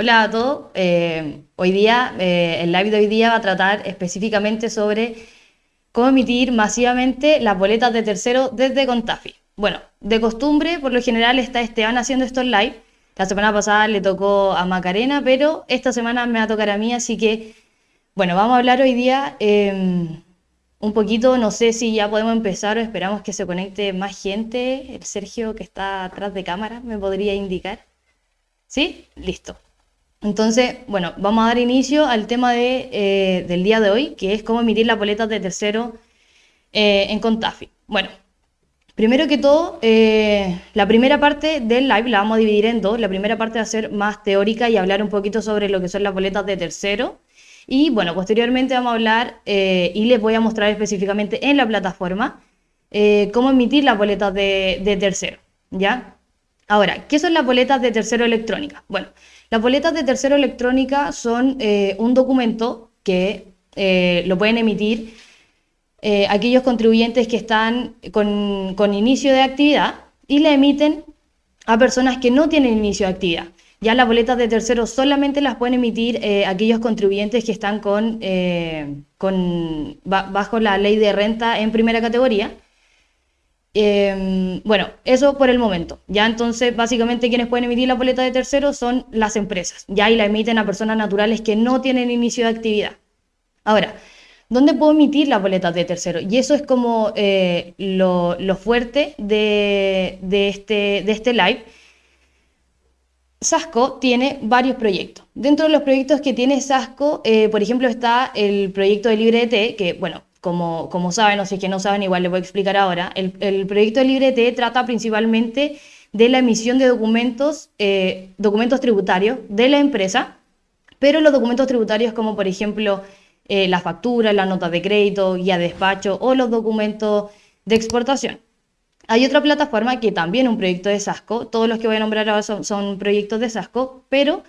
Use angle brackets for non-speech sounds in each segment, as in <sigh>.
Hola a todos. Eh, hoy día, eh, el live de hoy día va a tratar específicamente sobre cómo emitir masivamente las boletas de tercero desde Contafi. Bueno, de costumbre, por lo general está Esteban haciendo estos live. La semana pasada le tocó a Macarena, pero esta semana me va a tocar a mí, así que, bueno, vamos a hablar hoy día em, un poquito, no sé si ya podemos empezar o esperamos que se conecte más gente. El Sergio que está atrás de cámara me podría indicar. ¿Sí? Listo. Entonces, bueno, vamos a dar inicio al tema eh, del día de hoy, que es cómo emitir las boletas de tercero eh, en Contafi. Bueno, primero que todo, eh, la primera parte del live la vamos a dividir en dos. La primera parte va a ser más teórica y hablar un poquito sobre lo que son las boletas de tercero. Y bueno, posteriormente vamos a hablar y les voy a mostrar específicamente en la plataforma cómo emitir las boletas de, de tercero. ¿Ya? Ahora, ¿qué son las boletas de tercero electrónica? Bueno, las boletas de tercero electrónica son eh, un documento que eh, lo pueden emitir eh, aquellos contribuyentes que están con, inicio de actividad y le emiten a personas que no tienen inicio de actividad. Ya las boletas de tercero solamente las pueden emitir aquellos contribuyentes que están con, bajo la ley de renta en primera categoría Em, bueno, eso por el momento. Ya entonces, básicamente quienes pueden emitir la boleta de tercero son las empresas. Ya y la emiten a personas naturales que no tienen inicio de actividad. Ahora, ¿dónde puedo emitir las boletas de tercero? Y eso es como eh, lo, fuerte de, este, de este live. Sasco tiene varios proyectos. Dentro de los proyectos que tiene Sasco, eh, por ejemplo, está el proyecto de LibreT, que, bueno, como, como saben, o si es que no saben, igual les voy a explicar ahora, el, el proyecto de LibreT trata principalmente de la emisión de documentos, eh, documentos tributarios de la empresa, pero los documentos tributarios como por ejemplo eh, la factura, la nota de crédito, guía de despacho o los documentos de exportación. Hay otra plataforma que también es un proyecto de SASCO, todos los que voy a nombrar ahora son, son proyectos de SASCO, pero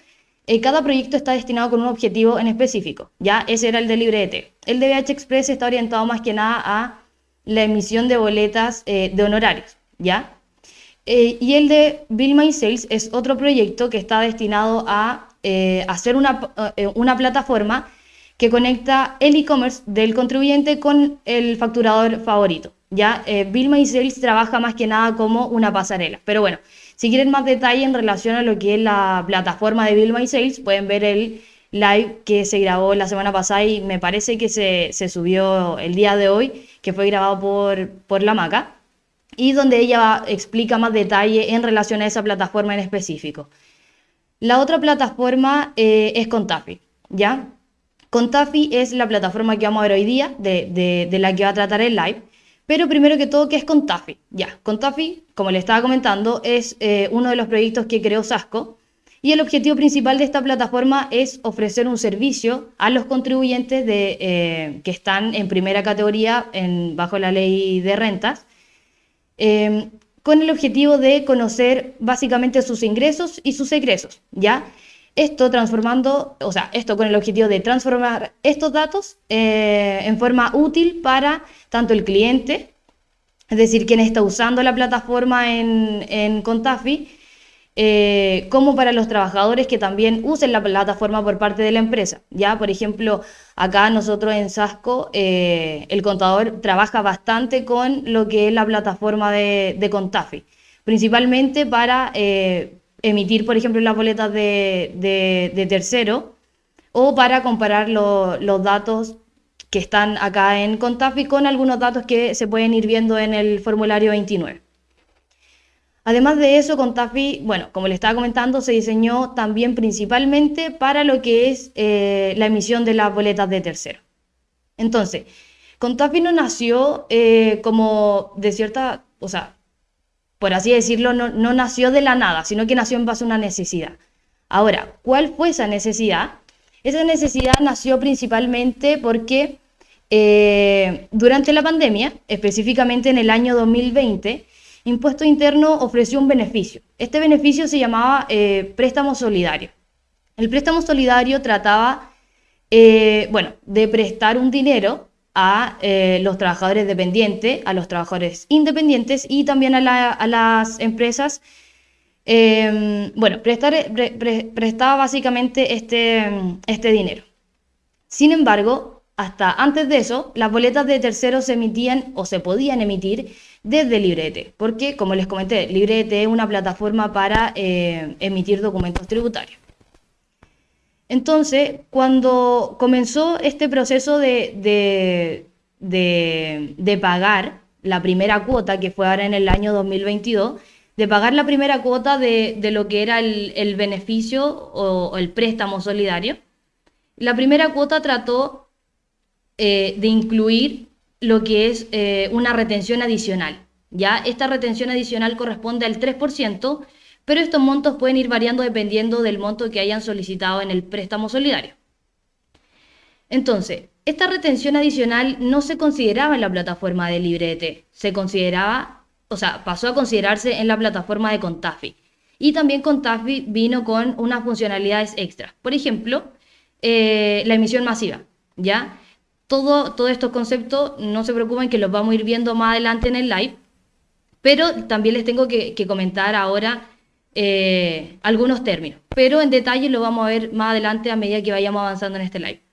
eh, cada proyecto está destinado con un objetivo en específico. Ya ese era el de LibreT. El de BH Express está orientado más que nada a la emisión de boletas eh, de honorarios. ¿ya? Eh, y el de Bill My Sales es otro proyecto que está destinado a hacer una, una plataforma que conecta el e-commerce del contribuyente con el facturador favorito. Ya Bill My Sales trabaja más que nada como una pasarela. Pero bueno, si quieren más detalle en relación a lo que es la plataforma de Bill My Sales, pueden ver el live que se grabó la semana pasada y me parece que se, subió el día de hoy, que fue grabado por, por la Maca, y donde ella explica más detalle en relación a esa plataforma en específico. La otra plataforma eh, es Contafi, ¿ya? Contafi es la plataforma que vamos a ver hoy día, de, de la que va a tratar el live. Pero primero que todo, ¿qué es Contafi? Ya, Contafi, como le estaba comentando, es eh, uno de los proyectos que creó Sasco y el objetivo principal de esta plataforma es ofrecer un servicio a los contribuyentes eh, que están en primera categoría bajo la ley de rentas, em, con el objetivo de conocer básicamente sus ingresos y sus egresos, ¿ya? Esto transformando, o sea, esto con el objetivo de transformar estos datos eh, en forma útil para tanto el cliente, es decir, quien está usando la plataforma en, Contafi, eh, como para los trabajadores que también usen la plataforma por parte de la empresa. Ya, por ejemplo, acá nosotros en Sasco, eh, el contador trabaja bastante con lo que es la plataforma de, Contafi, principalmente para emitir, por ejemplo, las boletas de, tercero o para comparar los datos que están acá en Contafi con algunos datos que se pueden ir viendo en el formulario 29. Además de eso, Contafi, bueno, como le estaba comentando, se diseñó también principalmente para lo que es eh, la emisión de las boletas de tercero. Entonces, Contafi no nació eh, como de cierta, o sea, por así decirlo, no, nació de la nada, sino que nació en base a una necesidad. Ahora, ¿cuál fue esa necesidad? Esa necesidad nació principalmente porque eh, durante la pandemia, específicamente en el año 2020, Impuesto Interno ofreció un beneficio. Este beneficio se llamaba eh, préstamo solidario. El préstamo solidario trataba, eh, bueno, de prestar un dinero a eh, los trabajadores dependientes, a los trabajadores independientes y también a, las empresas Em, bueno, prestar, prestaba básicamente este, este dinero. Sin embargo, hasta antes de eso, las boletas de terceros se emitían o se podían emitir desde Librete, porque como les comenté, Librete es una plataforma para eh, emitir documentos tributarios. Entonces, cuando comenzó este proceso de, de, pagar la primera cuota, que fue ahora en el año 2022, de pagar la primera cuota de, lo que era el, beneficio o, el préstamo solidario, la primera cuota trató eh, de incluir lo que es eh, una retención adicional. ¿ya? Esta retención adicional corresponde al 3%, pero estos montos pueden ir variando dependiendo del monto que hayan solicitado en el préstamo solidario. Entonces, esta retención adicional no se consideraba en la plataforma de LibreT, se consideraba, o sea, pasó a considerarse en la plataforma de Contafi. Y también Contafi vino con unas funcionalidades extras. Por ejemplo, eh, la emisión masiva, ¿ya? Todo, todos estos conceptos, no se preocupen que los vamos a ir viendo más adelante en el live, pero también les tengo que, comentar ahora eh, algunos términos, pero en detalle lo vamos a ver más adelante a medida que vayamos avanzando en este live.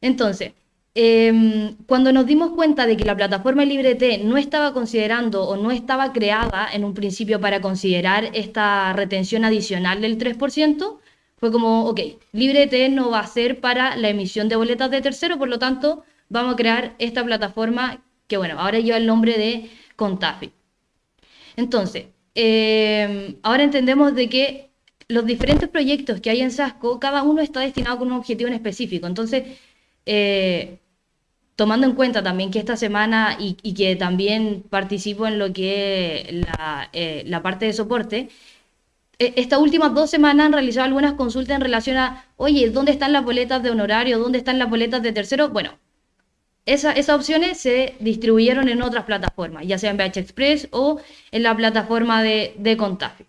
Entonces, em, cuando nos dimos cuenta de que la plataforma LibreT no estaba considerando o no estaba creada en un principio para considerar esta retención adicional del 3%, fue como, ok, LibreT no va a ser para la emisión de boletas de tercero, por lo tanto, vamos a crear esta plataforma que, bueno, ahora lleva el nombre de Contafi. Entonces, em, ahora entendemos de que los diferentes proyectos que hay en SASCO, cada uno está destinado con un objetivo en específico. Entonces, eh, tomando en cuenta también que esta semana y, que también participo en lo que es la, eh, la parte de soporte, e, estas últimas dos semanas han realizado algunas consultas en relación a, oye, ¿dónde están las boletas de honorario? ¿Dónde están las boletas de tercero? Bueno, esas opciones se distribuyeron en otras plataformas, ya sea en BH Express o en la plataforma de, de Contafi.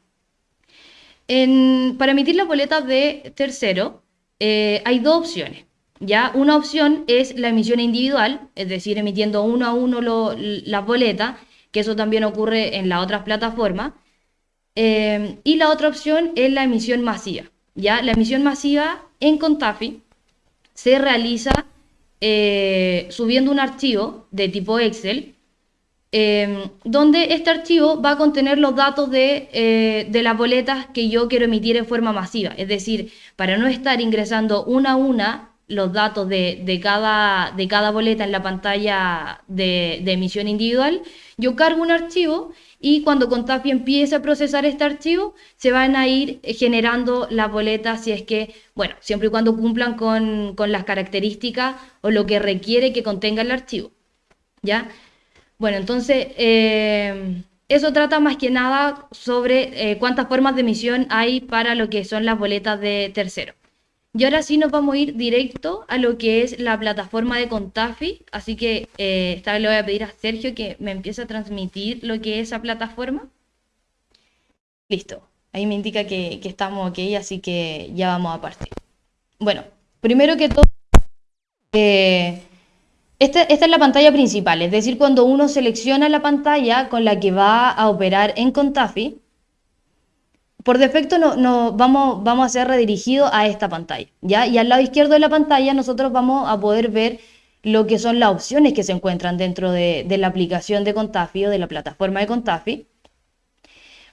para emitir las boletas de tercero, eh, hay dos opciones. ¿ya? Una opción es la emisión individual, es decir, emitiendo uno a uno las boletas, que eso también ocurre en las otras plataformas. Eh, y la otra opción es la emisión masiva. ¿ya? La emisión masiva en Contafi se realiza eh, subiendo un archivo de tipo Excel, em, donde este archivo va a contener los datos de, eh, de, las boletas que yo quiero emitir en forma masiva. Es decir, para no estar ingresando una a una los datos de, de, cada, de cada boleta en la pantalla de, de emisión individual, yo cargo un archivo y cuando Contafi empiece a procesar este archivo, se van a ir generando las boletas si es que, bueno, siempre y cuando cumplan con, las características o lo que requiere que contenga el archivo. ¿Ya? Bueno, entonces, eh, eso trata más que nada sobre eh, cuántas formas de emisión hay para lo que son las boletas de tercero. Y ahora sí nos vamos a ir directo a lo que es la plataforma de Contafi. Así que eh, esta vez le voy a pedir a Sergio que me empiece a transmitir lo que es esa plataforma. Listo. Ahí me indica que, estamos ok, así que ya vamos a partir. Bueno, primero que todo, eh, esta, esta, es la pantalla principal, es decir, cuando uno selecciona la pantalla con la que va a operar en Contafi, por defecto no, vamos, vamos a ser redirigidos a esta pantalla, ¿ya? Y al lado izquierdo de la pantalla nosotros vamos a poder ver lo que son las opciones que se encuentran dentro de, la aplicación de Contafi o de la plataforma de Contafi.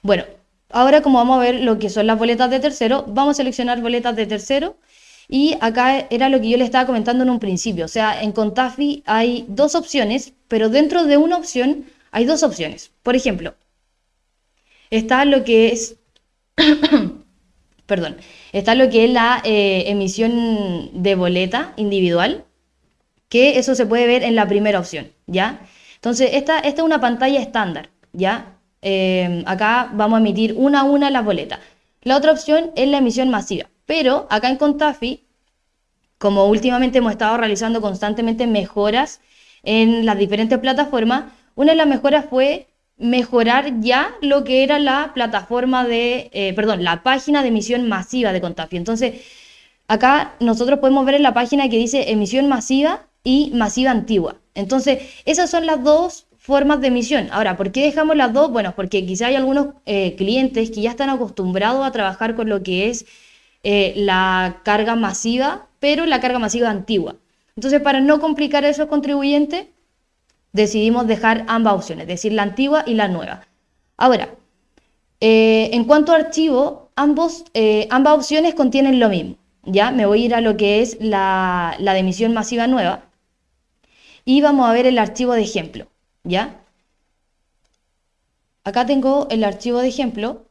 Bueno, ahora como vamos a ver lo que son las boletas de tercero, vamos a seleccionar boletas de tercero y acá era lo que yo le estaba comentando en un principio, o sea, en Contafi hay dos opciones, pero dentro de una opción hay dos opciones. Por ejemplo, está lo que es <coughs> perdón, está lo que es la eh, emisión de boleta individual, que eso se puede ver en la primera opción, ¿ya? Entonces, esta, esta es una pantalla estándar, ¿ya? Eh, acá vamos a emitir una a una las boletas. La otra opción es la emisión masiva, pero acá en Contafi, como últimamente hemos estado realizando constantemente mejoras en las diferentes plataformas, una de las mejoras fue mejorar ya lo que era la plataforma de, eh, perdón, la página de emisión masiva de Contafi. Entonces, acá nosotros podemos ver en la página que dice emisión masiva y masiva antigua. Entonces, esas son las dos formas de emisión. Ahora, ¿por qué dejamos las dos? Bueno, porque quizá hay algunos eh, clientes que ya están acostumbrados a trabajar con lo que es eh, la carga masiva, pero la carga masiva antigua. Entonces, para no complicar a esos contribuyentes, decidimos dejar ambas opciones, es decir, la antigua y la nueva. Ahora, eh, en cuanto a archivo, ambos, ambas opciones contienen lo mismo. Ya me voy a ir a lo que es la, la emisión masiva nueva y vamos a ver el archivo de ejemplo. ¿ya? Acá tengo el archivo de ejemplo.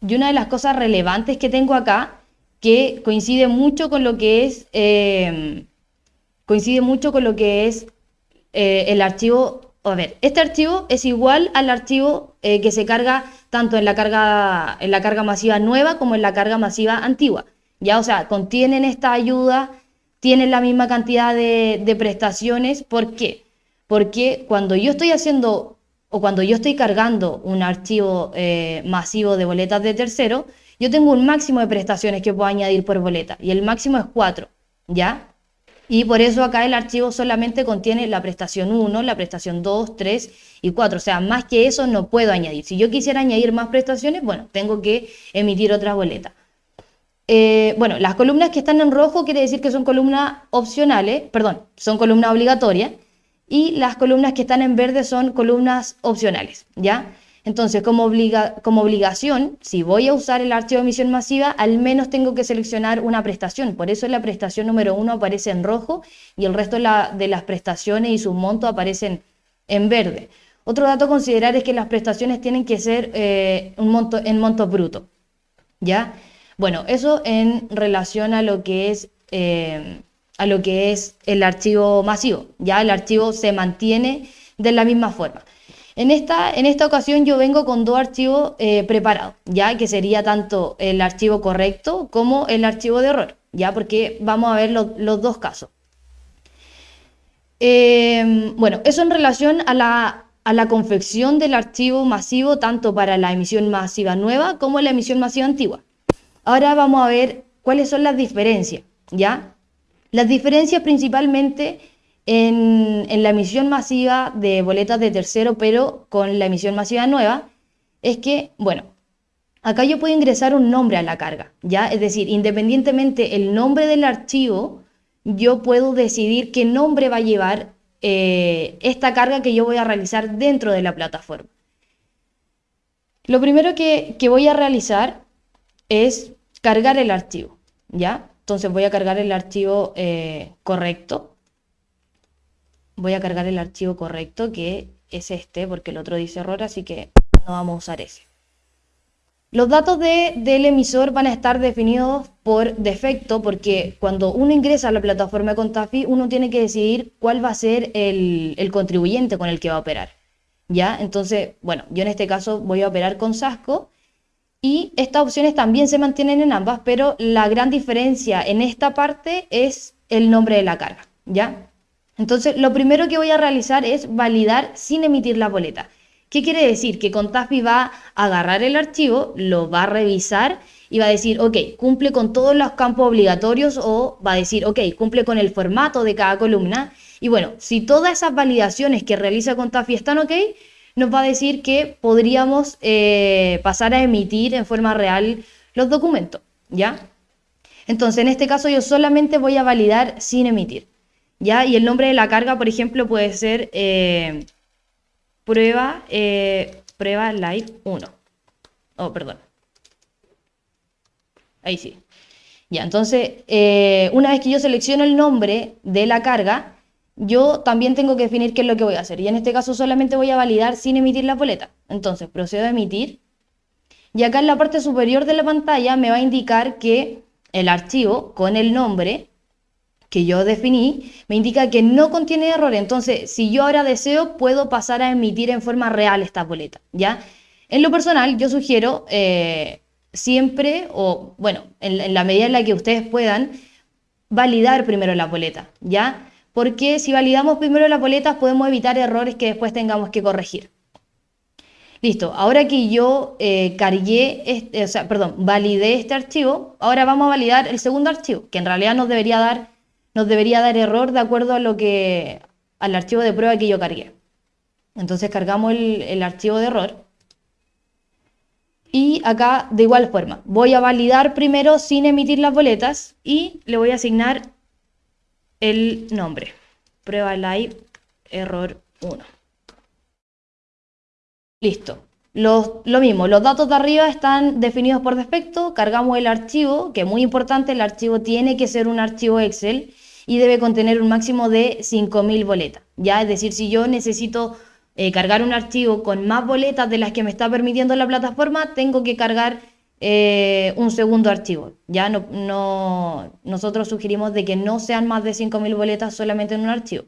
Y una de las cosas relevantes que tengo acá, que coincide mucho con lo que es, em, coincide mucho con lo que es eh, el archivo, a ver, este archivo es igual al archivo eh, que se carga tanto en la carga, en la carga masiva nueva como en la carga masiva antigua. Ya, o sea, contienen esta ayuda tienen la misma cantidad de, prestaciones. ¿Por qué? Porque cuando yo estoy haciendo o cuando yo estoy cargando un archivo eh, masivo de boletas de tercero, yo tengo un máximo de prestaciones que puedo añadir por boleta y el máximo es 4, ¿ya? Y por eso acá el archivo solamente contiene la prestación 1, la prestación 2, 3 y 4. O sea, más que eso no puedo añadir. Si yo quisiera añadir más prestaciones, bueno, tengo que emitir otras boletas. Eh, bueno, las columnas que están en rojo quiere decir que son columnas opcionales, perdón, son columnas obligatorias, y las columnas que están en verde son columnas opcionales, ¿ya? Entonces, como, obligación, si voy a usar el archivo de emisión masiva, al menos tengo que seleccionar una prestación. Por eso la prestación número uno aparece en rojo y el resto de, las prestaciones y sus montos aparecen en verde. Otro dato a considerar es que las prestaciones tienen que ser eh, un monto, en monto bruto, ¿ya? Bueno, eso en relación a lo que es, eh, a lo que es el archivo masivo. Ya el archivo se mantiene de la misma forma. En esta, en esta ocasión yo vengo con dos archivos eh, preparados, ya que sería tanto el archivo correcto como el archivo de error, ya porque vamos a ver los dos casos. Eh, bueno, eso en relación a la, a la confección del archivo masivo, tanto para la emisión masiva nueva como la emisión masiva antigua. Ahora vamos a ver cuáles son las diferencias, ¿ya? Las diferencias principalmente en, la emisión masiva de boletas de tercero, pero con la emisión masiva nueva, es que, bueno, acá yo puedo ingresar un nombre a la carga, ¿ya? Es decir, independientemente el nombre del archivo, yo puedo decidir qué nombre va a llevar eh, esta carga que yo voy a realizar dentro de la plataforma. Lo primero que, que voy a realizar es cargar el archivo, ¿ya? Entonces voy a cargar el archivo eh, correcto. Voy a cargar el archivo correcto, que es este, porque el otro dice error, así que no vamos a usar ese. Los datos del emisor van a estar definidos por defecto, porque cuando uno ingresa a la plataforma Contafi, uno tiene que decidir cuál va a ser el, el contribuyente con el que va a operar. ¿Ya? Entonces, bueno, yo en este caso voy a operar con Sasco y estas opciones también se mantienen en ambas, pero la gran diferencia en esta parte es el nombre de la carga, ¿ya? Entonces, lo primero que voy a realizar es validar sin emitir la boleta. ¿Qué quiere decir? Que Contafi va a agarrar el archivo, lo va a revisar y va a decir, ok, cumple con todos los campos obligatorios o va a decir, ok, cumple con el formato de cada columna. Y bueno, si todas esas validaciones que realiza Contafi están ok, nos va a decir que podríamos eh, pasar a emitir en forma real los documentos, ¿ya? Entonces, en este caso yo solamente voy a validar sin emitir, ¿ya? Y el nombre de la carga, por ejemplo, puede ser eh, prueba, eh, prueba live 1. Oh, perdón. Ahí sí. Ya, entonces, una vez que yo selecciono el nombre de la carga, yo también tengo que definir qué es lo que voy a hacer. Y en este caso solamente voy a validar sin emitir la boleta. Entonces procedo a emitir. Y acá en la parte superior de la pantalla me va a indicar que el archivo con el nombre que yo definí me indica que no contiene error. Entonces, si yo ahora deseo, puedo pasar a emitir en forma real esta boleta. ¿ya? En lo personal, yo sugiero eh, siempre, o bueno, en, la medida en la que ustedes puedan, validar primero la boleta. ¿ya? porque si validamos primero las boletas podemos evitar errores que después tengamos que corregir. Listo, ahora que yo eh, cargué, este, o sea, perdón, validé este archivo, ahora vamos a validar el segundo archivo, que en realidad nos debería dar nos debería dar error de acuerdo a lo que, al archivo de prueba que yo cargué. Entonces cargamos el, el archivo de error. Y acá, de igual forma, voy a validar primero sin emitir las boletas y le voy a asignar el nombre. Prueba live error 1. Listo. Lo mismo, los datos de arriba están definidos por defecto, cargamos el archivo, que es muy importante, el archivo tiene que ser un archivo Excel y debe contener un máximo de 5.000 boletas. ¿ya? Es decir, si yo necesito eh, cargar un archivo con más boletas de las que me está permitiendo la plataforma, tengo que cargar eh, un segundo archivo. Ya no, no, nosotros sugerimos de que no sean más de 5.000 boletas solamente en un archivo.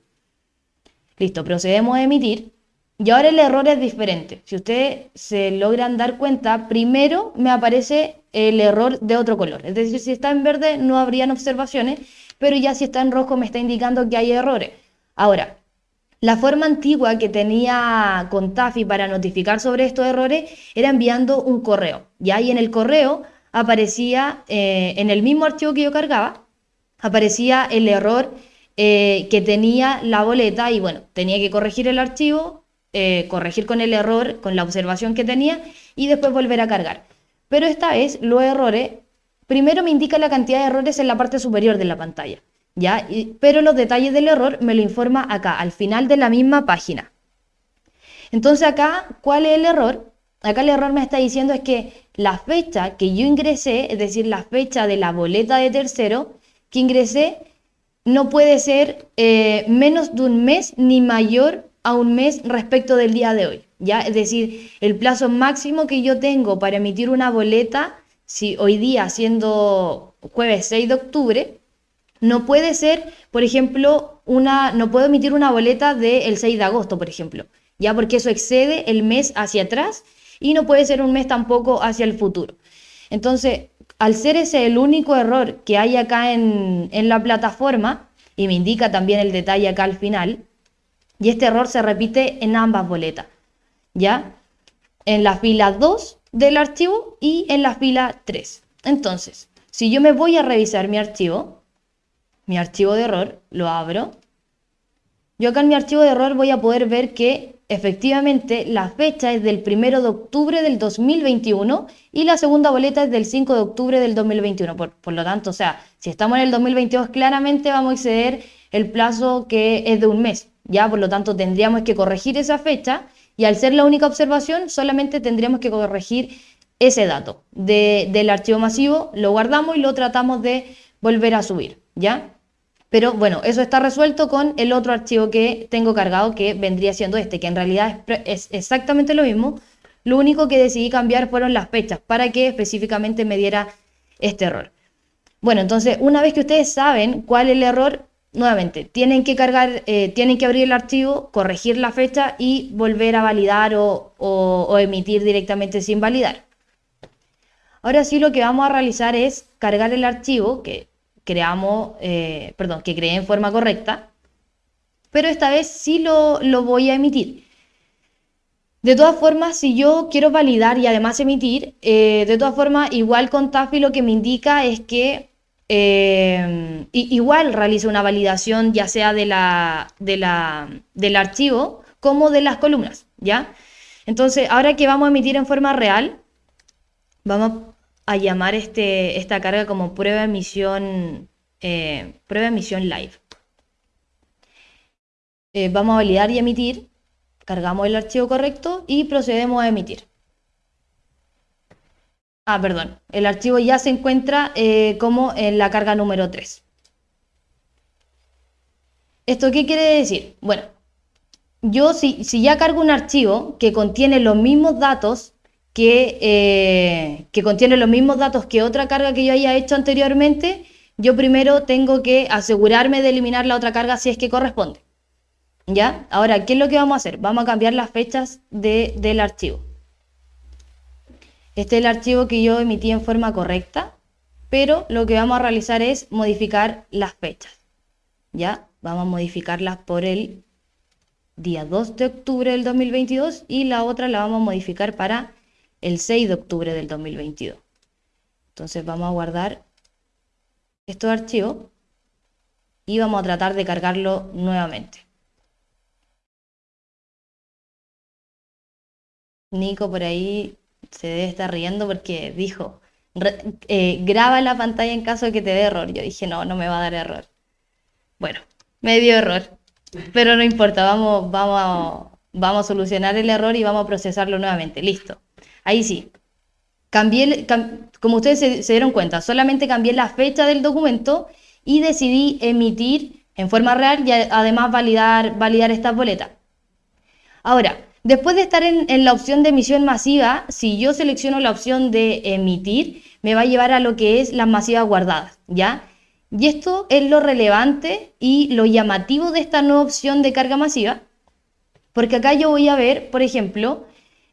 Listo, procedemos a emitir. Y ahora el error es diferente. Si ustedes se logran dar cuenta, primero me aparece el error de otro color. Es decir, si está en verde no habrían observaciones, pero ya si está en rojo me está indicando que hay errores. Ahora, la forma antigua que tenía Contafi para notificar sobre estos errores era enviando un correo. Y ahí en el correo aparecía, eh, en el mismo archivo que yo cargaba, aparecía el error eh, que tenía la boleta y bueno, tenía que corregir el archivo, eh, corregir con el error, con la observación que tenía y después volver a cargar. Pero esta vez los errores, primero me indica la cantidad de errores en la parte superior de la pantalla. ¿ya? pero los detalles del error me lo informa acá, al final de la misma página. Entonces acá, ¿cuál es el error? Acá el error me está diciendo es que la fecha que yo ingresé, es decir, la fecha de la boleta de tercero que ingresé, no puede ser eh, menos de un mes ni mayor a un mes respecto del día de hoy. ¿ya? Es decir, el plazo máximo que yo tengo para emitir una boleta, si hoy día siendo jueves 6 de octubre, no puede ser, por ejemplo, una, no puedo emitir una boleta del 6 de agosto, por ejemplo, ya porque eso excede el mes hacia atrás y no puede ser un mes tampoco hacia el futuro. Entonces, al ser ese el único error que hay acá en, en la plataforma, y me indica también el detalle acá al final, y este error se repite en ambas boletas, ¿ya? En la fila 2 del archivo y en la fila 3. Entonces, si yo me voy a revisar mi archivo, mi archivo de error, lo abro. Yo acá en mi archivo de error voy a poder ver que efectivamente la fecha es del 1 de octubre del 2021 y la segunda boleta es del 5 de octubre del 2021. Por, por lo tanto, o sea, si estamos en el 2022, claramente vamos a exceder el plazo que es de un mes. Ya, por lo tanto, tendríamos que corregir esa fecha y al ser la única observación, solamente tendríamos que corregir ese dato del archivo masivo, lo guardamos y lo tratamos de volver a subir, ¿ya? Pero bueno, eso está resuelto con el otro archivo que tengo cargado que vendría siendo este, que en realidad es, exactamente lo mismo. Lo único que decidí cambiar fueron las fechas para que específicamente me diera este error. Bueno, entonces una vez que ustedes saben cuál es el error, nuevamente, tienen que cargar, eh, tienen que abrir el archivo, corregir la fecha y volver a validar o, emitir directamente sin validar. Ahora sí lo que vamos a realizar es cargar el archivo, que creamos, eh, perdón, que creé en forma correcta, pero esta vez sí lo, voy a emitir. De todas formas, si yo quiero validar y además emitir, eh, de todas formas, igual con TAFI lo que me indica es que eh, igual realizo una validación ya sea de la, de la, del archivo como de las columnas, ¿ya? Entonces, ahora que vamos a emitir en forma real, vamos a llamar este, esta carga como prueba emisión, eh, prueba emisión live. Eh, vamos a validar y emitir, cargamos el archivo correcto y procedemos a emitir. Ah, perdón, el archivo ya se encuentra eh, como en la carga número 3. ¿Esto qué quiere decir? Bueno, yo si, si ya cargo un archivo que contiene los mismos datos eh, que, contiene los mismos datos que otra carga que yo haya hecho anteriormente, yo primero tengo que asegurarme de eliminar la otra carga si es que corresponde. ¿Ya? Ahora, ¿qué es lo que vamos a hacer? Vamos a cambiar las fechas del archivo. Este es el archivo que yo emití en forma correcta, pero lo que vamos a realizar es modificar las fechas. ¿Ya? Vamos a modificarlas por el día 2 de octubre del 2022 y la otra la vamos a modificar para el 6 de octubre del 2022. Entonces vamos a guardar estos archivos. y vamos a tratar de cargarlo nuevamente. Nico por ahí se debe estar riendo porque dijo, eh, graba la pantalla en caso de que te dé error. Yo dije, no, no me va a dar error. Bueno, me dio error, pero no importa, vamos, vamos, vamos a solucionar el error y vamos a procesarlo nuevamente. Listo. Ahí sí. Cambié, como ustedes se, dieron cuenta, solamente cambié la fecha del documento y decidí emitir en forma real y además validar, validar esta boleta. Ahora, Después de estar en, la opción de emisión masiva, si yo selecciono la opción de emitir, me va a llevar a lo que es las masivas guardadas, ¿ya? Y esto es lo relevante y lo llamativo de esta nueva opción de carga masiva, porque acá yo voy a ver, por ejemplo,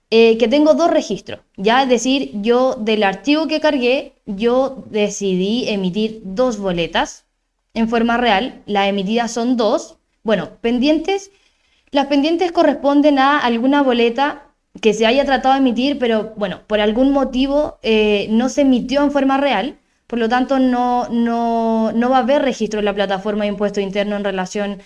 eh, que tengo dos registros, ¿ya? Es decir, yo del archivo que cargué, yo decidí emitir dos boletas en forma real, las emitidas son dos, bueno, pendientes las pendientes corresponden a alguna boleta que se haya tratado de emitir, pero bueno, por algún motivo eh, no se emitió en forma real, por lo tanto no, no, no va a haber registro en la plataforma de impuesto interno en relación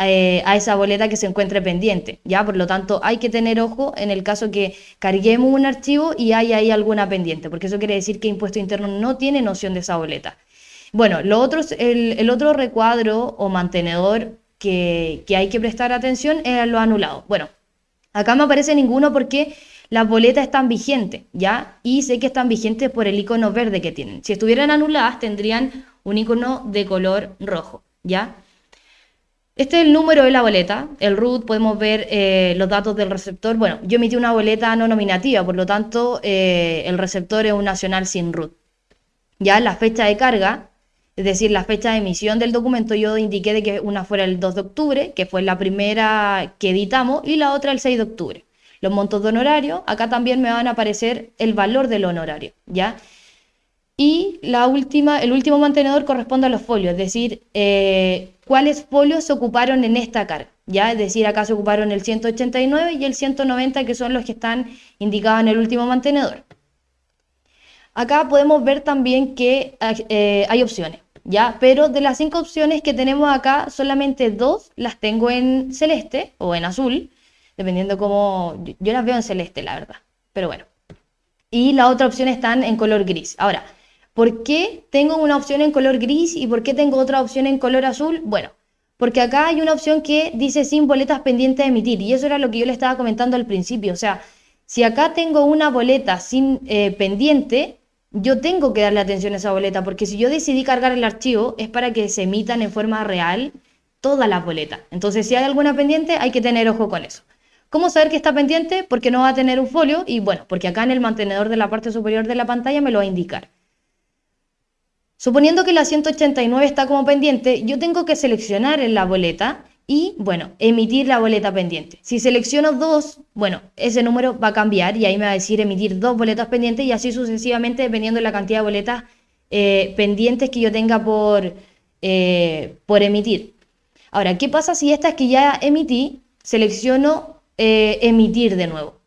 eh, a esa boleta que se encuentre pendiente, ¿ya? Por lo tanto, hay que tener ojo en el caso que carguemos un archivo y hay ahí alguna pendiente, porque eso quiere decir que impuesto interno no tiene noción de esa boleta. Bueno, lo otro, el, el otro recuadro o mantenedor que, hay que prestar atención es lo anulado. Bueno, acá me aparece ninguno porque las boletas están vigentes, ¿ya? Y sé que están vigentes por el icono verde que tienen. Si estuvieran anuladas, tendrían un icono de color rojo, ¿ya? Este es el número de la boleta, el root, podemos ver eh, los datos del receptor. Bueno, yo emití una boleta no nominativa, por lo tanto, eh, el receptor es un nacional sin root. Ya la fecha de carga es decir, la fecha de emisión del documento yo indiqué de que una fuera el 2 de octubre, que fue la primera que editamos, y la otra el 6 de octubre. Los montos de honorario, acá también me van a aparecer el valor del honorario, ¿ya? Y la última, el último mantenedor corresponde a los folios, es decir, eh, cuáles folios se ocuparon en esta carga, ¿ya? Es decir, acá se ocuparon el 189 y el 190, que son los que están indicados en el último mantenedor. Acá podemos ver también que eh, hay opciones. ¿Ya? Pero de las cinco opciones que tenemos acá, solamente dos las tengo en celeste o en azul, dependiendo cómo... Yo las veo en celeste, la verdad, pero bueno. Y la otra opción están en color gris. Ahora, ¿por qué tengo una opción en color gris y por qué tengo otra opción en color azul? Bueno, porque acá hay una opción que dice sin boletas pendientes de emitir, y eso era lo que yo le estaba comentando al principio, o sea, si acá tengo una boleta sin eh, pendiente, yo tengo que darle atención a esa boleta, porque si yo decidí cargar el archivo es para que se emitan en forma real todas las boletas. Entonces, si hay alguna pendiente, hay que tener ojo con eso. ¿Cómo saber que está pendiente? Porque no va a tener un folio y bueno, porque acá en el mantenedor de la parte superior de la pantalla me lo va a indicar. Suponiendo que la 189 está como pendiente, yo tengo que seleccionar en la boleta y, bueno, emitir la boleta pendiente. Si selecciono dos, bueno, ese número va a cambiar y ahí me va a decir emitir dos boletas pendientes y así sucesivamente dependiendo de la cantidad de boletas eh, pendientes que yo tenga por, eh, por emitir. Ahora, ¿qué pasa si estas que ya emití, selecciono eh, emitir de nuevo?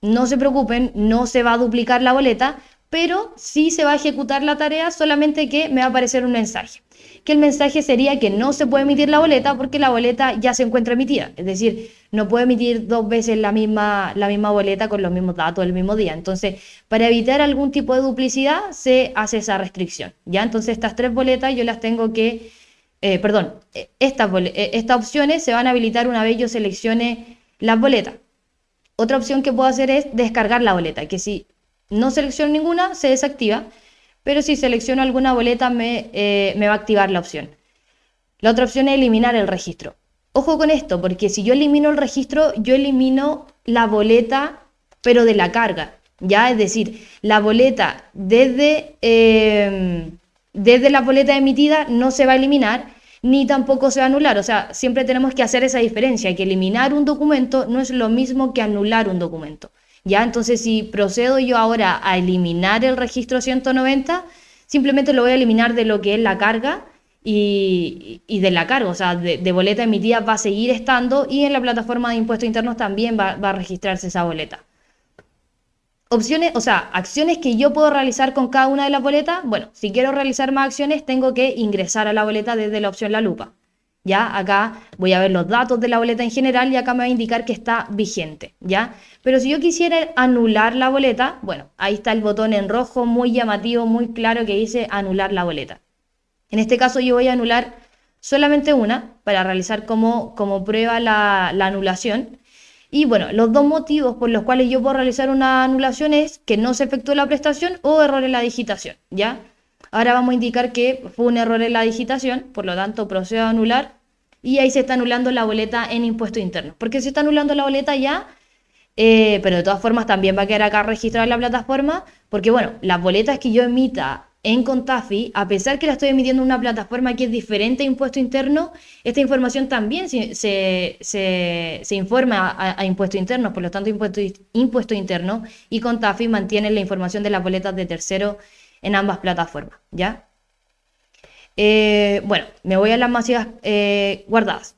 No se preocupen, no se va a duplicar la boleta, pero sí se va a ejecutar la tarea, solamente que me va a aparecer un mensaje que el mensaje sería que no se puede emitir la boleta porque la boleta ya se encuentra emitida. Es decir, no puede emitir dos veces la misma, la misma boleta con los mismos datos el mismo día. Entonces, para evitar algún tipo de duplicidad, se hace esa restricción. ¿ya? Entonces, estas tres boletas yo las tengo que, eh, perdón, eh, estas, eh, estas opciones se van a habilitar una vez yo seleccione las boletas. Otra opción que puedo hacer es descargar la boleta, que si no selecciono ninguna, se desactiva pero si selecciono alguna boleta eh, me, va a activar la opción. La otra opción es eliminar el registro. Ojo con esto, porque si yo elimino el registro, yo elimino la boleta, pero de la carga. ¿ya? Es decir, la boleta desde, em, desde la boleta emitida no se va a eliminar, ni tampoco se va a anular. O sea, siempre tenemos que hacer esa diferencia, que eliminar un documento no es lo mismo que anular un documento. ¿Ya? Entonces, si procedo yo ahora a eliminar el registro 190, simplemente lo voy a eliminar de lo que es la carga y, de la carga, o sea, de, boleta emitida va a seguir estando y en la plataforma de impuestos internos también va, a registrarse esa boleta. opciones, o sea, acciones que yo puedo realizar con cada una de las boletas. Bueno, si quiero realizar más acciones, tengo que ingresar a la boleta desde la opción La Lupa. ¿Ya? Acá voy a ver los datos de la boleta en general y acá me va a indicar que está vigente, ¿ya? Pero si yo quisiera anular la boleta, bueno, ahí está el botón en rojo muy llamativo, muy claro que dice anular la boleta. En este caso yo voy a anular solamente una para realizar como, como prueba la, la anulación y bueno, los dos motivos por los cuales yo puedo realizar una anulación es que no se efectuó la prestación o error en la digitación, ¿ya? Ahora vamos a indicar que fue un error en la digitación, por lo tanto procedo a anular y ahí se está anulando la boleta en impuesto interno. porque se está anulando la boleta ya? Eh, pero de todas formas también va a quedar acá registrada en la plataforma, porque bueno, las boletas que yo emita en Contafi, a pesar que la estoy emitiendo en una plataforma que es diferente a impuesto interno, esta información también se, se, informa a, impuesto interno, por lo tanto impuesto, impuesto interno y Contafi mantiene la información de las boletas de tercero en ambas plataformas, ¿ya? Eh, bueno, me voy a las masivas eh, guardadas.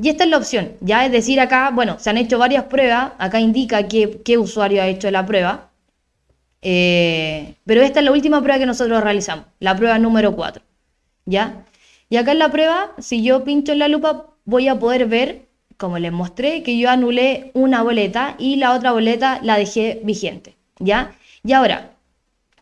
Y esta es la opción, ya es decir, acá, bueno, se han hecho varias pruebas, acá indica qué usuario ha hecho la prueba, eh, pero esta es la última prueba que nosotros realizamos, la prueba número 4. ¿Ya? Y acá en la prueba, si yo pincho en la lupa, voy a poder ver, como les mostré, que yo anulé una boleta y la otra boleta la dejé vigente. ¿Ya? Y ahora,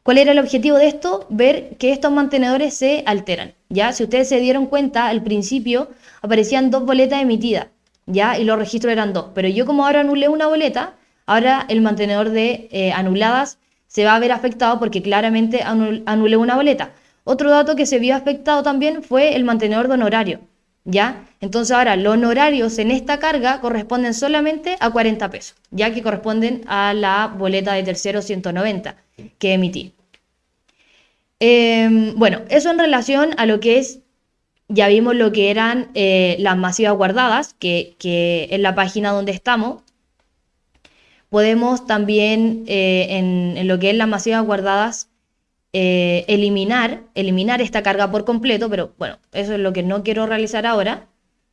¿cuál era el objetivo de esto? Ver que estos mantenedores se alteran. ¿Ya? Si ustedes se dieron cuenta, al principio aparecían dos boletas emitidas. ¿Ya? Y los registros eran dos. Pero yo como ahora anulé una boleta, ahora el mantenedor de eh, anuladas se va a ver afectado porque claramente anulé una boleta. Otro dato que se vio afectado también fue el mantenedor de honorario, ¿ya? Entonces ahora los honorarios en esta carga corresponden solamente a 40 pesos, ya que corresponden a la boleta de tercero 190 que emití. Em, bueno, eso en relación a lo que es, ya vimos lo que eran eh, las masivas guardadas, que, que en la página donde estamos, podemos también eh, en, lo que es las masivas guardadas eh, eliminar, eliminar esta carga por completo, pero bueno, eso es lo que no quiero realizar ahora.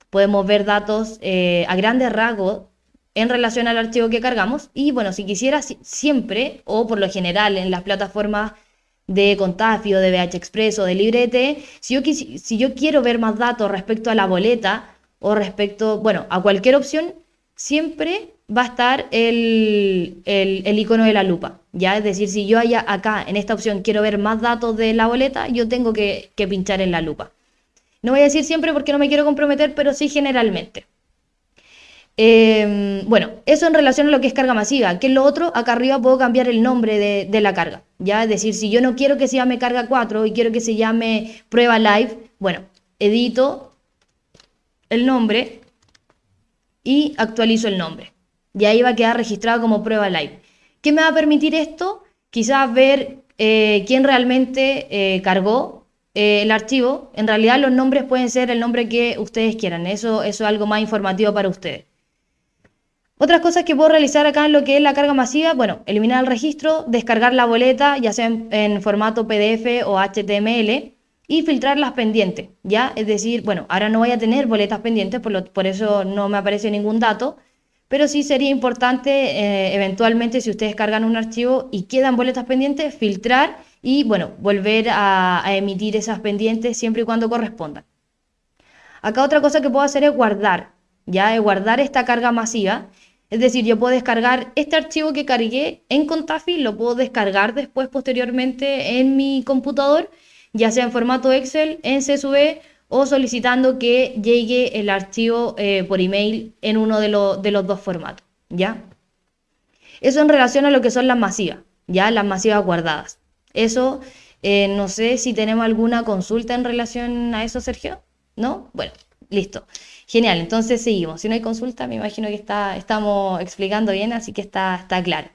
Podemos ver datos a grandes rasgos en relación al archivo que cargamos y bueno, si quisiera siempre o por lo general en las plataformas de Contafio, de BH Express o de Librete, si yo, si yo quiero ver más datos respecto a la boleta o respecto, bueno, a cualquier opción, siempre va a estar el, icono de la lupa. ¿ya? Es decir, si yo haya acá en esta opción quiero ver más datos de la boleta, yo tengo que, pinchar en la lupa. No voy a decir siempre porque no me quiero comprometer, pero sí generalmente. Em, bueno, eso en relación a lo que es carga masiva. que es lo otro? Acá arriba puedo cambiar el nombre de, la carga. ¿ya? Es decir, si yo no quiero que se llame carga 4 y quiero que se llame prueba live, bueno, edito el nombre y actualizo el nombre y ahí va a quedar registrado como prueba live. ¿Qué me va a permitir esto? Quizás ver eh, quién realmente eh, cargó eh, el archivo. En realidad los nombres pueden ser el nombre que ustedes quieran. Eso, eso es algo más informativo para ustedes. Otras cosas que puedo realizar acá en lo que es la carga masiva, bueno, eliminar el registro, descargar la boleta, ya sea en, formato PDF o HTML, y filtrar las pendientes, ¿ya? Es decir, bueno, ahora no voy a tener boletas pendientes, por, por eso no me aparece ningún dato, pero sí sería importante eh, eventualmente si ustedes cargan un archivo y quedan boletas pendientes, filtrar y bueno, volver a, emitir esas pendientes siempre y cuando correspondan. Acá otra cosa que puedo hacer es guardar, ya es guardar esta carga masiva. Es decir, yo puedo descargar este archivo que cargué en Contafi, lo puedo descargar después posteriormente en mi computador, ya sea en formato Excel, en CSV o solicitando que llegue el archivo eh, por email en uno de, de, los dos formatos, ¿ya? Eso en relación a lo que son las masivas, ¿ya? Las masivas guardadas. Eso, eh, no sé si tenemos alguna consulta en relación a eso, Sergio, ¿no? Bueno, listo. Genial, entonces seguimos. Si no hay consulta, me imagino que está, estamos explicando bien, así que está, está claro.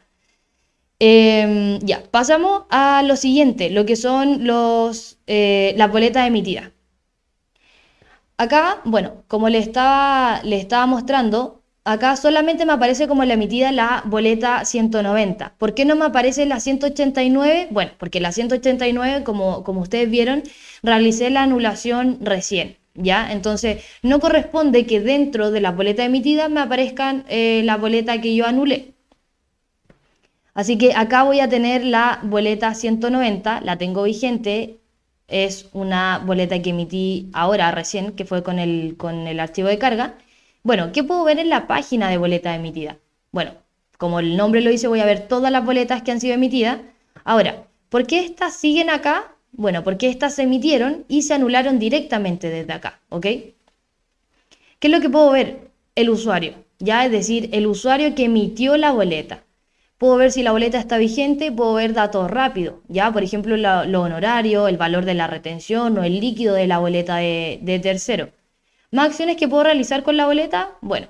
Em, ya, pasamos a lo siguiente, lo que son los, eh, las boletas emitidas. Acá, bueno, como le estaba, le estaba mostrando, acá solamente me aparece como la emitida la boleta 190. ¿Por qué no me aparece la 189? Bueno, porque la 189, como, como ustedes vieron, realicé la anulación recién. ¿Ya? Entonces, no corresponde que dentro de la boleta emitida me aparezcan eh, la boleta que yo anulé. Así que acá voy a tener la boleta 190, la tengo vigente, es una boleta que emití ahora recién, que fue con el, con el archivo de carga. Bueno, ¿qué puedo ver en la página de boleta emitida? Bueno, como el nombre lo dice, voy a ver todas las boletas que han sido emitidas. Ahora, ¿por qué estas siguen acá? Bueno, porque estas se emitieron y se anularon directamente desde acá, ¿ok? ¿Qué es lo que puedo ver? El usuario, ya es decir, el usuario que emitió la boleta. Puedo ver si la boleta está vigente, puedo ver datos rápidos, ya, por ejemplo, lo honorario, el valor de la retención o el líquido de la boleta de, de tercero. ¿Más acciones que puedo realizar con la boleta? Bueno,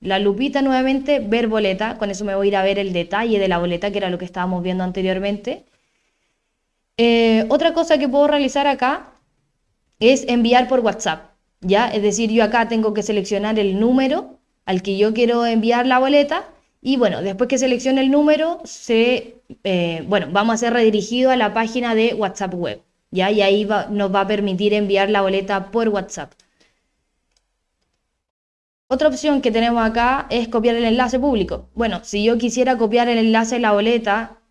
la lupita nuevamente, ver boleta, con eso me voy a ir a ver el detalle de la boleta, que era lo que estábamos viendo anteriormente. Eh, otra cosa que puedo realizar acá es enviar por WhatsApp, ¿ya? Es decir, yo acá tengo que seleccionar el número al que yo quiero enviar la boleta y bueno, después que seleccione el número, se, eh, bueno, vamos a ser redirigido a la página de WhatsApp Web, ¿ya? Y ahí nos va a permitir enviar la boleta por WhatsApp. Otra opción que tenemos acá es copiar el enlace público. Bueno, si yo quisiera copiar el enlace de la boleta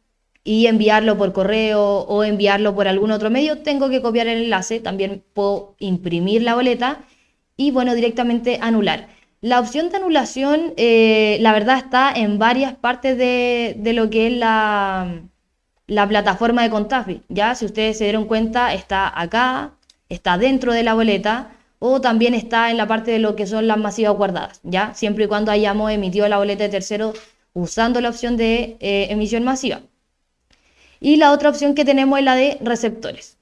y enviarlo por correo o enviarlo por algún otro medio, tengo que copiar el enlace, también puedo imprimir la boleta y bueno, directamente anular. La opción de anulación, eh, la verdad, está en varias partes de, lo que es la, la plataforma de Contafi. Ya, si ustedes se dieron cuenta, está acá, está dentro de la boleta o también está en la parte de lo que son las masivas guardadas, ya, siempre y cuando hayamos emitido la boleta de tercero usando la opción de eh, emisión masiva. Y la otra opción que tenemos es la de receptores.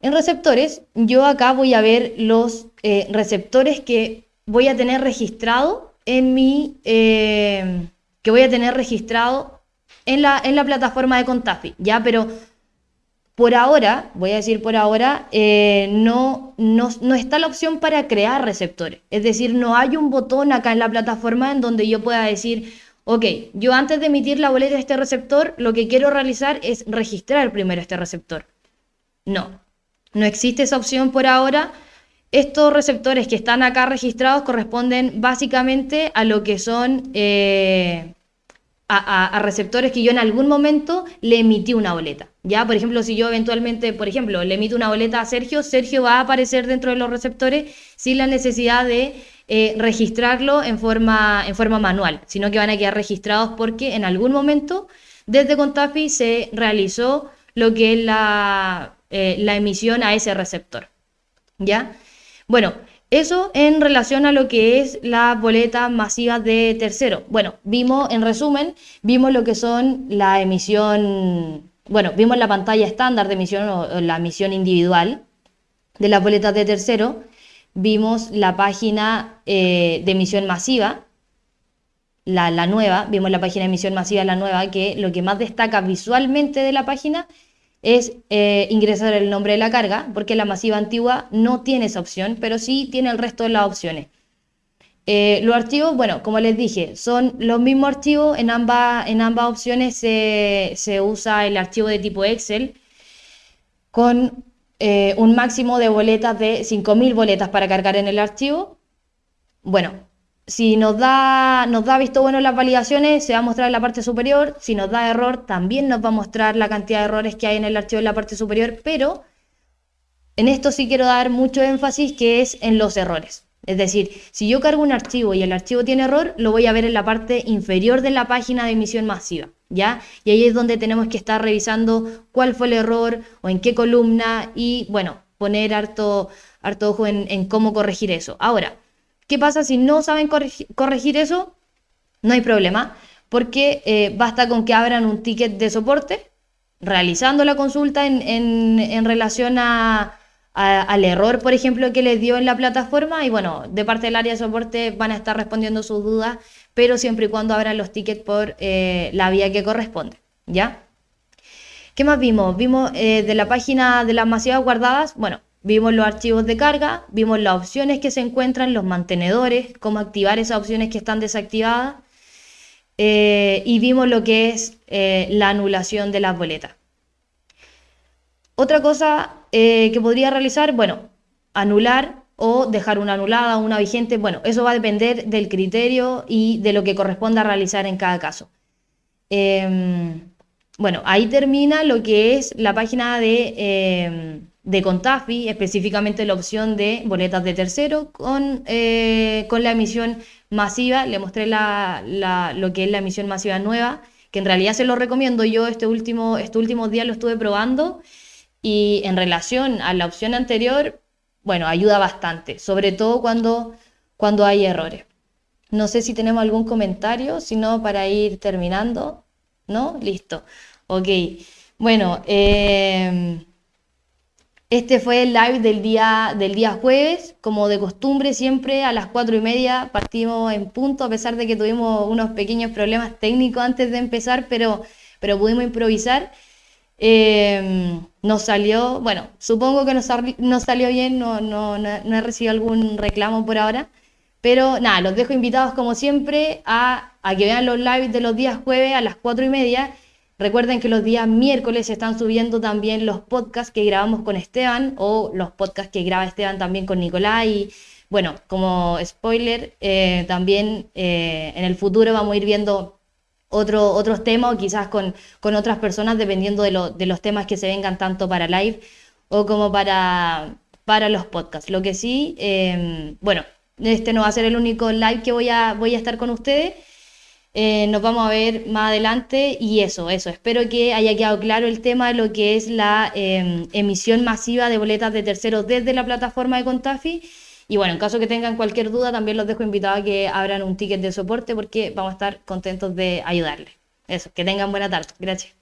En receptores, yo acá voy a ver los eh, receptores que voy a tener registrado en mi, eh, que voy a tener registrado en la, en la plataforma de Contafi, ¿ya? Pero por ahora, voy a decir por ahora, eh, no, no, no, está la opción para crear receptores. Es decir, no hay un botón acá en la plataforma en donde yo pueda decir, ok, yo antes de emitir la boleta de este receptor, lo que quiero realizar es registrar primero este receptor. No, no existe esa opción por ahora. Estos receptores que están acá registrados corresponden básicamente a lo que son eh, a, receptores que yo en algún momento le emití una boleta. Ya, por ejemplo, si yo eventualmente, por ejemplo, le emito una boleta a Sergio, Sergio va a aparecer dentro de los receptores sin la necesidad de eh, registrarlo en forma, en forma manual, sino que van a quedar registrados porque en algún momento desde Contafi se realizó lo que es la, eh, la emisión a ese receptor. ¿Ya? Bueno, eso en relación a lo que es la boleta masiva de tercero. Bueno, vimos, en resumen, vimos lo que son la emisión, bueno, vimos la pantalla estándar de emisión o, la emisión individual de las boletas de tercero, vimos la página eh, de emisión masiva, la, la, nueva, vimos la página de emisión masiva, la nueva, que lo que más destaca visualmente de la página es eh, ingresar el nombre de la carga, porque la masiva antigua no tiene esa opción, pero sí tiene el resto de las opciones. Eh, los archivos, bueno, como les dije, son los mismos archivos, en ambas, en ambas opciones se, usa el archivo de tipo Excel con eh, un máximo de boletas de 5.000 boletas para cargar en el archivo. Bueno, si nos da, nos da visto bueno las validaciones, se va a mostrar en la parte superior. Si nos da error, también nos va a mostrar la cantidad de errores que hay en el archivo en la parte superior. Pero en esto sí quiero dar mucho énfasis que es en los errores. Es decir, si yo cargo un archivo y el archivo tiene error, lo voy a ver en la parte inferior de la página de emisión masiva, ¿ya? Y ahí es donde tenemos que estar revisando cuál fue el error o en qué columna y, bueno, poner harto, harto ojo en, en cómo corregir eso. Ahora, ¿Qué pasa si no saben corregir eso? No hay problema, porque eh, basta con que abran un ticket de soporte realizando la consulta en, relación al error, por ejemplo, que les dio en la plataforma y bueno, de parte del área de soporte van a estar respondiendo sus dudas, pero siempre y cuando abran los tickets por eh, la vía que corresponde, ¿ya? ¿Qué más vimos? Vimos eh, de la página de las masivas guardadas, bueno, Vimos los archivos de carga, vimos las opciones que se encuentran, los mantenedores, cómo activar esas opciones que están desactivadas eh, y vimos lo que es la anulación de las boletas. Otra cosa que podría realizar, bueno, anular o dejar una anulada una vigente, bueno, eso va a depender del criterio y de lo que corresponda realizar en cada caso. Em, bueno, ahí termina lo que es la página de, em, de Contafi, específicamente la opción de boletas de tercero con, eh, con la emisión masiva. Le mostré la, lo que es la emisión masiva nueva, que en realidad se lo recomiendo. Yo este último, este últimos días lo estuve probando y en relación a la opción anterior, bueno, ayuda bastante, sobre todo cuando, cuando hay errores. No sé si tenemos algún comentario, si no, para ir terminando. ¿No? Listo. Ok. Bueno, em, este fue el live del día, del día jueves. Como de costumbre, siempre a las cuatro y media partimos en punto, a pesar de que tuvimos unos pequeños problemas técnicos antes de empezar, pero, pero pudimos improvisar. Em, nos salió, bueno, supongo que nos, salió bien, no, no, no, he recibido algún reclamo por ahora, pero nada, los dejo invitados como siempre a, a que vean los lives de los días jueves a las cuatro y media. Recuerden que los días miércoles se están subiendo también los podcasts que grabamos con Esteban o los podcasts que graba Esteban también con Nicolás y bueno, como spoiler, eh, también eh, en el futuro vamos a ir viendo otro, otros temas o quizás con, con otras personas dependiendo de, lo, de, los temas que se vengan tanto para live o como para, para los podcasts. Lo que sí, em, bueno, este no va a ser el único live que voy a, voy a estar con ustedes. Eh, nos vamos a ver más adelante y eso, eso. Espero que haya quedado claro el tema de lo que es la em, emisión masiva de boletas de terceros desde la plataforma de Contafi y bueno, en caso que tengan cualquier duda, también los dejo invitados a que abran un ticket de soporte porque vamos a estar contentos de ayudarles. Eso, que tengan buena tarde. Gracias.